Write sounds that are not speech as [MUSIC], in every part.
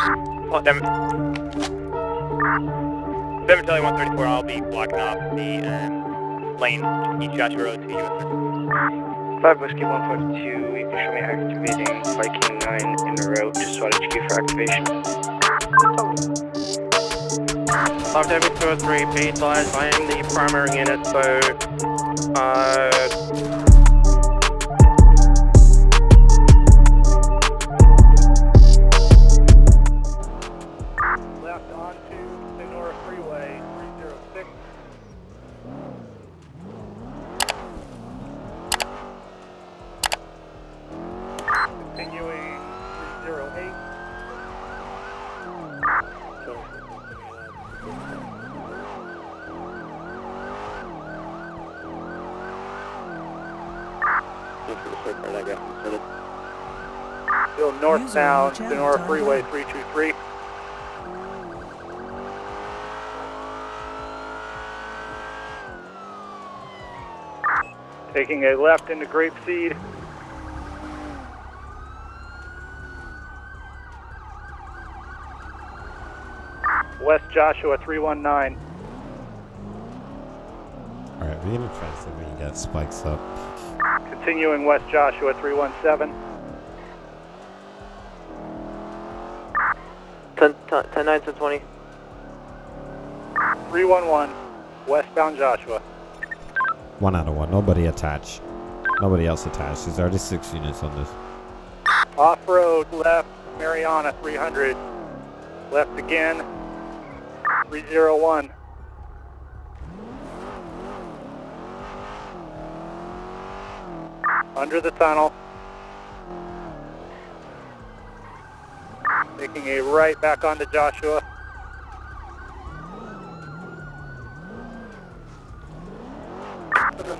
Oh, damn it. 7 Charlie 134, I'll be blocking off the um, lane East Joshua Road to US. 5 Whiskey 152, you can show me activating Viking 9 in en route to SWAT HQ for activation. 5 David 203, be advised, I am the primary unit, so, uh, Still northbound, Sonora Freeway 323. Taking a left into Grapeseed. West Joshua 319. Alright, we're gonna try to see if we can get spikes up. Continuing West Joshua 317. 10, 10 9 to 20. 311. Westbound Joshua. One out of one. Nobody attached. Nobody else attached. There's already six units on this. Off-road left, Marina 300. Left again, 301. Under the tunnel. Taking a right back onto Joshua.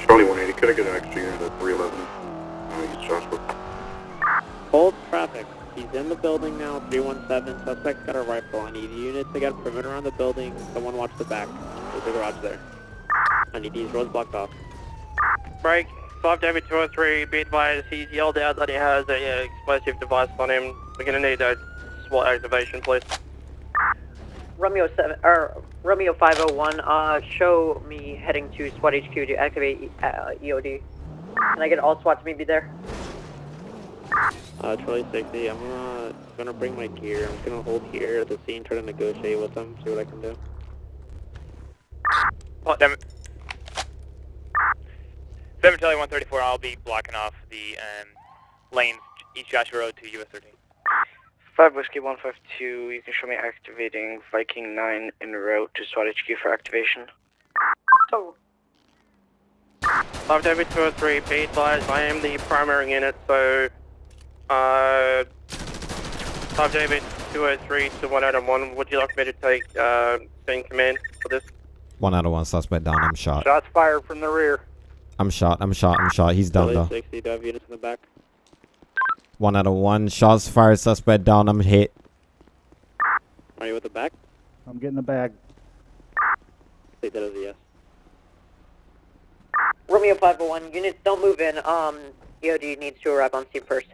Charlie 180, could I get an extra unit at 311 uh, East Joshua? Hold traffic. He's in the building now, 317. Suspect's got a rifle. I need units to get a perimeter around the building. Someone watch the back. There's a garage there. I need these roads blocked off. break. 5 David 203, be advised, he's yelled out that he has a uh, explosive device on him. We're gonna need a SWAT activation, please. Romeo seven or Romeo five oh one. Uh, show me heading to SWAT HQ to activate uh, EOD. Can I get all SWAT to meet me there? Uh, Charlie 60, I'm gonna, gonna bring my gear. I'm just gonna hold here at the scene, try to negotiate with them, see what I can do. Oh, damn it. 7 Charlie 134, I'll be blocking off the um, lanes East Joshua Road to US 13. 5 Whiskey 152, you can show me activating Viking 9 en route to SWAT HQ for activation. So. 5 David 203, be advised, I am the primary unit, so, uh, 5 David 203 to 1 out of 1, would you like me to take, uh, scene command for this? One out of one suspect down. I'm shot. Shots fired from the rear. I'm shot. I'm shot. I'm shot. He's down though. 60, do units in the back? One out of one. Shots fired. Suspect down. I'm hit. Are you with the back? I'm getting the bag. Take that as a yes. Romeo five oh one. Units don't move in. Um, EOD needs to arrive on scene first.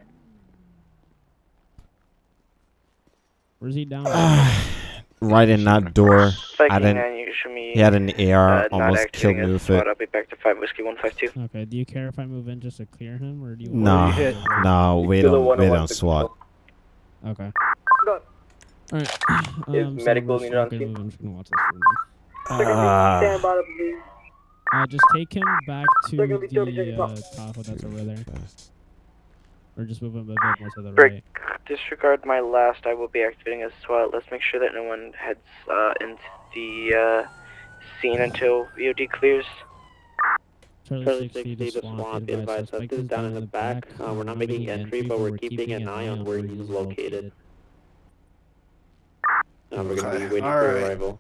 Where's he down? [SIGHS] [SIGHS] [SIGHS] right in that door. I didn't. 9, you can show me He had an AR. uh, almost killed activating me as with it. I'll be back to 5 Whiskey 152. okay, do you care if I move in just to clear him, or do you? No, hit? no, we don't. We don't SWAT. Okay. Go. Alright. [COUGHS] Is Um, so medical we're just needed on not gonna scene? I'm just gonna watch this for a minute. Ah. Uh, just take him back to They're gonna be 30 the uh, off. Tahoe that's over there, or just move him a bit more to the Brick, right. disregard my last. I will be activating as SWAT. Let's make sure that no one heads uh, into the uh, scene until EOD clears. Charlie, Charlie 60, 60, the swamp, be advised, suspect is down in the back. Uh, we're not making entry, but we're keeping an eye on where he's located. Uh, we're gonna be Okay, waiting for alright. arrival.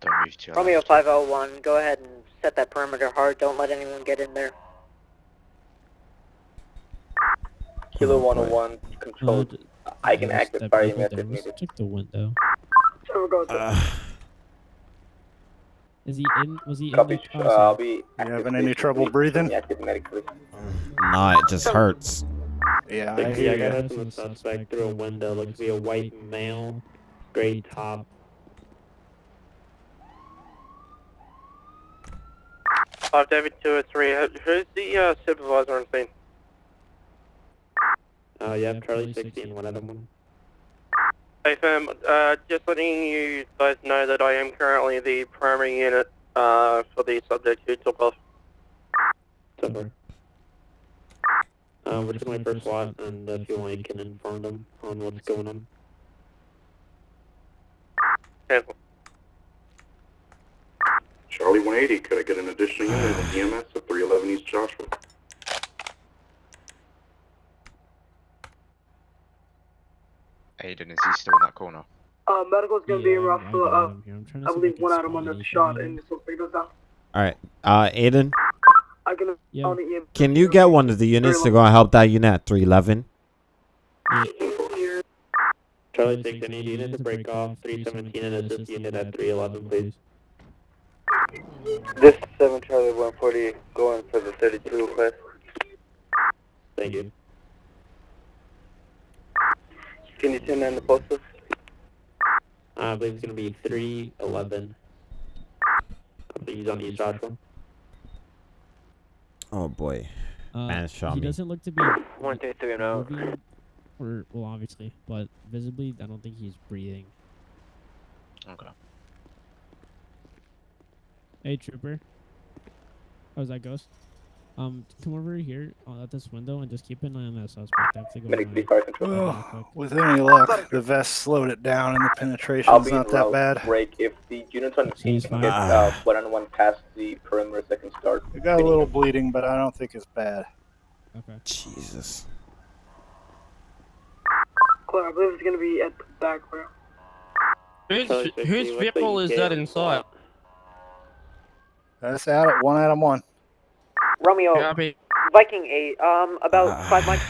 Don't move to your Romeo left. five oh one. Go ahead and set that perimeter hard. Don't let anyone get in there. Kilo Oh, 101, control. Uh, d- I can yeah, act as step fire over unit there. if needed. check the window. Uh, [SIGHS] Is he in? Was he Copy. in Uh, the? I'll Oh, be. having any trouble breathing? Active medically. nah, it just hurts. Yeah, I Like, hear yeah, I got ya. hit from the suspect through a window. Looks to be a white male, gray top. Five David two oh three. Who's the uh, supervisor on scene? Uh, yeah, Charlie 16, one Adam one. Hey fam, uh, just letting you guys know that I am currently the primary unit uh, for the subject who took off. Super. Uh, we're just going for SWAT, and if you want, you can inform them on what's going on. Cancel. Charlie 180, could I get an additional unit of EMS at 311 East Joshua? Aiden, is he still in that corner? Uh, medical's gonna be Yeah, rough. I Uh, got uh, him here. I'm I believe one Adam spot on the shot and him. this will pick us down. All right, uh, Aiden, I can Yeah. on the can you get one of the units to go and help that unit at 311? Charlie 6, I need unit to break off 317 and assist unit at 311, please. This is 7 Charlie 140 going for the 32 request. Thank you. Can you turn on the postal? Uh, I believe it's going to be 311. I believe he's on East Joshua. Oh boy, Uh, man shot he me. doesn't look to be One, two, three, no. moving, or well, obviously, but visibly, I don't think he's breathing. Okay. Hey, trooper. Oh, is that Ghost? Um, come over here uh, at this window and just keep an eye on that suspect. I have to go. Medic 3 fire check control. him real quick. with any luck, the vest slowed it down and the I'll penetration's be not in that bad. break. If the units on the scene Seems can fine. get uh, one on one past the perimeter, they can start. It got a little bleeding, but I don't think it's bad. Okay. Jesus. Claire, I believe it's gonna be at the back rail. Whose, Charlie 60, whose vehicle is that inside? That's out at one Adam one. Romeo, Copy. Viking 8, um, about Ah. 5 miles.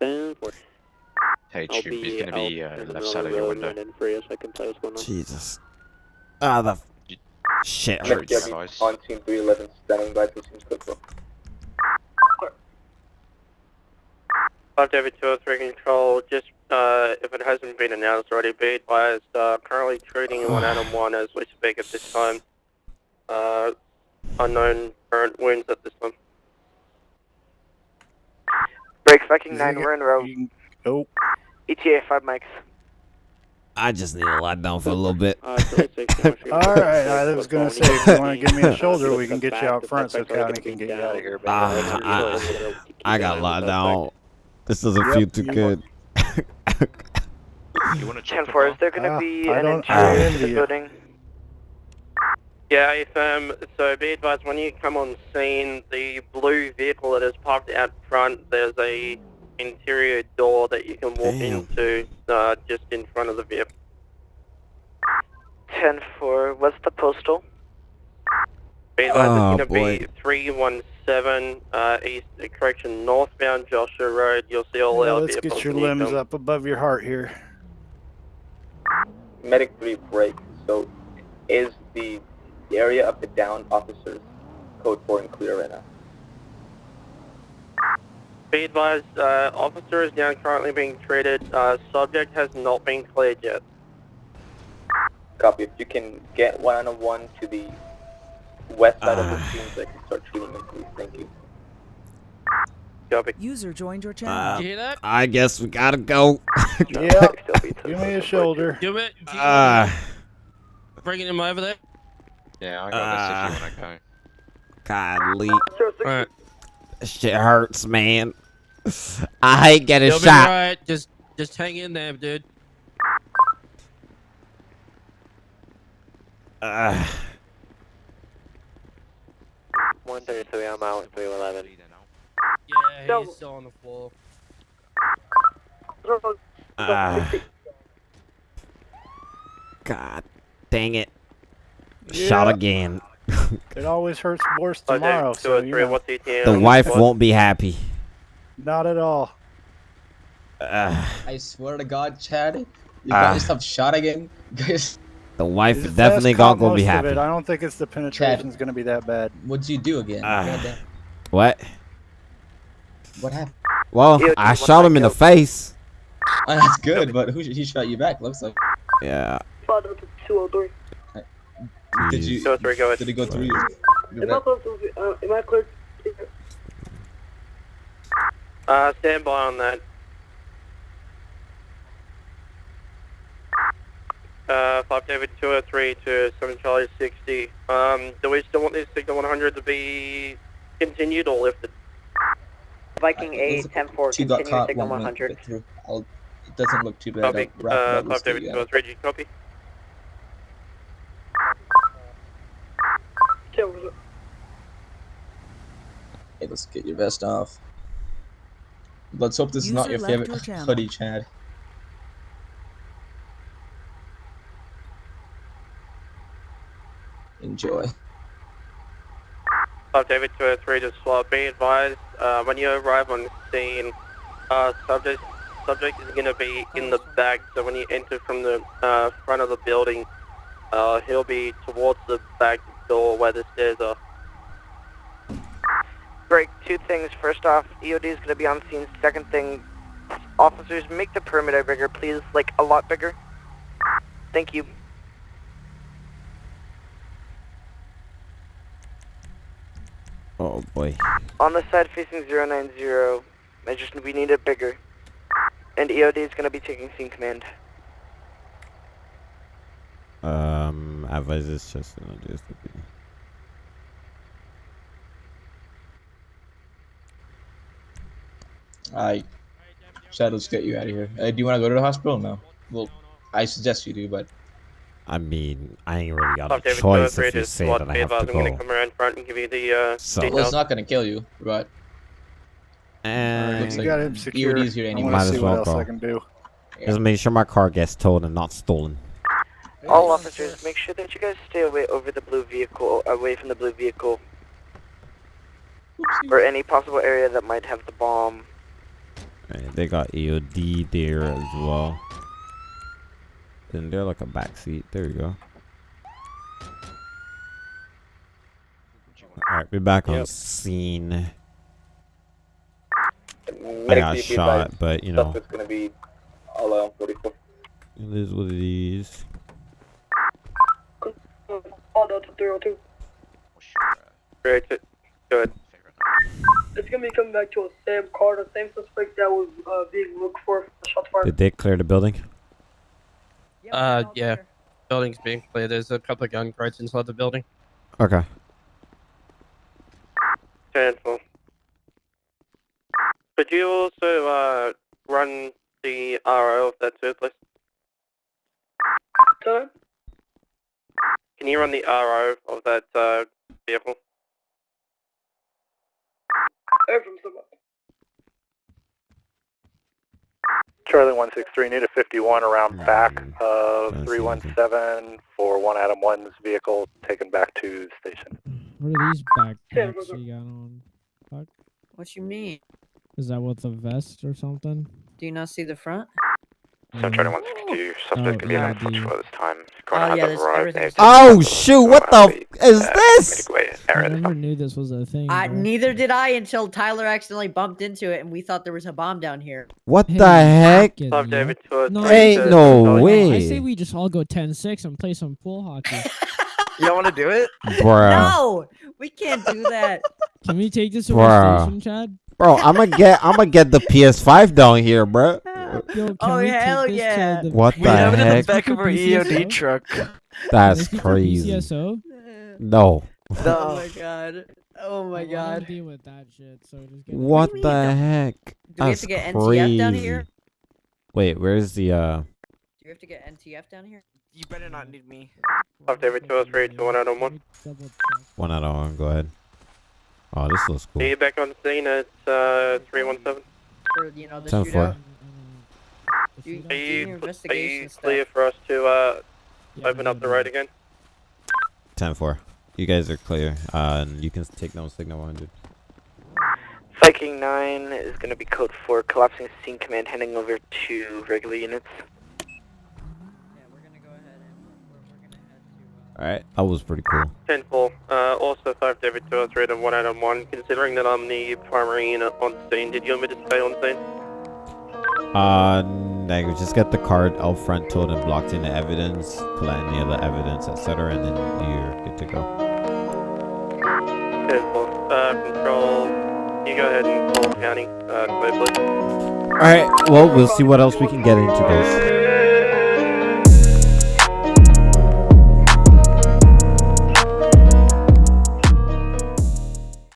10 4. Hey, I'll he's going to be uh, the left side of of the your window. and in for you so I can tell you what's going on. Jesus. Ah, the f- You- shit Sure, Medic hurts. yeah. Debbie on team 311 standing by to team quick. Five David two oh three control. Just uh, if it hasn't been announced already, be advised. Uh, currently treating one [SIGHS] Adam one as we speak at this time. Uh, unknown current wounds at this time. Break Viking Is 9, it- we're in row. You can- Nope. ETA 5 mics. I just need to lie down for a little bit. Uh, Charlie 60, I want you to- All right, I was gonna say if you want to give me a Uh, [LAUGHS] shoulder, we can get you out front so suspect's County can get you out of here. Ah, I- I got on the locked down. This doesn't Yep, feel too you good. [LAUGHS] You want to 10 chop 4, it is there gonna Ah, be an don't- interior to the building? Yeah, if, um, so be advised when you come on scene, the blue vehicle that is parked out front, there's a interior door that you can walk Damn. into uh, just in front of the vehicle. 10 4, what's the postal? Be advised Oh, it's going to boy. be 317 uh, East, uh, correction, northbound Joshua Road. You'll see all Well, our let's vehicles get your limbs up above your heart here. Medic 3 break. So, is the area of the downed officers code 4 and clear right now? Be advised, uh, officer is now currently being treated. Uh, subject has not been cleared yet. Copy. If you can get one on one to the west side of the Ah. scene so I can start treating them, please. Thank you. Copy. User joined your channel. Uh, you hear that? I guess we gotta go. Yeah, [LAUGHS] give me a shoulder. Give it. Uh, Bringing him over there. Yeah, I got this if you want to go. godly. Alright. Shit hurts, man. I hate getting You'll be shot. alright. Just, just hang in there, dude. Uh, 133, I'm out. 311. Yeah, No. he's still on the floor. uh, God dang it. Yeah. Shot again. [LAUGHS] It always hurts worse tomorrow, Two so or you three. know, What's ETA? The wife this won't be happy. not at all. Uh, I swear to God, Chad, you Ah. guys have shot again. [LAUGHS] Guys, the wife His is definitely vest caught not gonna be happy. it. I don't think it's the penetration's gonna be that bad. what'd you do again? Goddamn. What? What happened? Well, EOD, I shot him in the face. Oh, that's good, but who he shot you back? Looks like. Yeah. Five Delta 203. Did Jeez. you? Two three, go ahead. Did it go through you? Am I close to, uh, am I clear? Uh, stand by on that. Uh, 5 David 203 to 7 Charlie 60. Um, do we still want this signal 100 to be continued or lifted? Viking A Looks like 10 4, Two got continue caught. signal 100. bit through. I'll, it doesn't look too bad. Copy. I'll wrap Uh, it up 5 David you. 203, do you copy? Yeah, what's? Hey, let's get your vest off. Let's hope this is not your favorite your [LAUGHS] hoodie, Chad. Enjoy. 5 David 203 to SWAT. Be advised, uh, when you arrive on scene, uh, subject, subject is going to be in the back, so when you enter from the uh, front of the building, uh, he'll be towards the back door where the stairs are. Break two things. First off, EOD is going to be on scene. Second thing, officers, make the perimeter bigger, please. Like, a lot bigger. Thank you. Oh boy. On the side facing 090, I just, we need it bigger. And EOD is going to be taking scene command. Um, advise this just not just to be. I Chad, let's get you out of here. Uh, do you want to go to the hospital? No. Well, I suggest you do, but I mean, I ain't really got a David choice if you to say SWAT. that I Be have to advised, I'm going to go. come around front and give you the uh, So- well, it's not gonna kill you, but And looks you like got him secured. EOD's here I want Might to as see well what else go. I can do. just make sure my car gets towed and not stolen. All officers, make sure that you guys stay away over the blue vehicle, away from the blue vehicle, or any possible area that might have the bomb. Right, they got EOD there as well. Isn't there like a back seat? There you go. Alright, we're back on Yep. scene. I got shot, but you know, It's gonna be all out 44. it is what it is. All Delta 302. What's Great. Go ahead. It's gonna be coming back to a same car, the same suspect that was uh, being looked for for the shot fire. Did they clear the building? Uh, yeah. Building's being cleared. There's a couple of gun carts inside the building. Okay. Handful. Could you also uh, run the RO of that too, please? Time? Can you run the RO of that uh, vehicle? From. Charlie 163, need a 51 around back of 317 for one Adam 1's vehicle taken back to station. What are these Yeah, backpacks you got on? Fuck. What you mean? Is that with a vest or something? Do you not see the front? So Charlie Mm. 162, Oh, suspect could be yeah, an the- for this time. Oh, yeah, there's arrived Oh shoot! What the f- is uh, this? I never knew this was a thing. I, neither did I until Tyler accidentally bumped into it and we thought there was a bomb down here. What Hey, the heck? fuck it, Five yo. David two oh No, three Ain't no way. I say we just all go 10-6 and play some pool hockey. [LAUGHS] You don't want to do it? Bruh. No, we can't do that. [LAUGHS] Can we take this to Bruh. station, Chad? Bro, I'm gonna get I'm gonna get the PS5 down here, bro. Yo, can Oh, we hell yeah. to the What We the have it in the back of our EOD truck. That's Can we keep our [LAUGHS] crazy. PCSO? [LAUGHS] No. Oh my god. Oh my I god. deal with that shit. So just get What do you the mean? heck? Do we have to get crazy. NTF down here? Wait, where's the uh? Do we have to get NTF down here? You better not need me. Five David two oh three to one out on one. One out of one. Go ahead. Oh, this looks Are cool. you back on the scene at uh, three one seven? For, you know, the Ten four. Shootout? You- Are you, are you clear stuff. for us to uh, Yeah, open up the yeah, road yeah. again? Ten four. You guys are clear. Uh, and you can take down signal 100. Viking 9 is going to be code 4, collapsing scene command, handing over to regular units. Yeah, we're gonna go ahead and we're, we're, we're gonna head to. Alright, that was pretty cool. 10 4. Uh, also 5 David 203 to 1 Adam 1. Considering that I'm the primary unit on scene, did you want me to stay on scene? Uh, negative. Just get the card out front, towed and blocked in the evidence, collect any other evidence, etc., and then you're good to go. Uh, control. You go ahead and call county. Uh. Alright, well, we'll see what else we can get into, guys.